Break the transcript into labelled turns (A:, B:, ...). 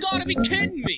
A: Gotta be kidding me!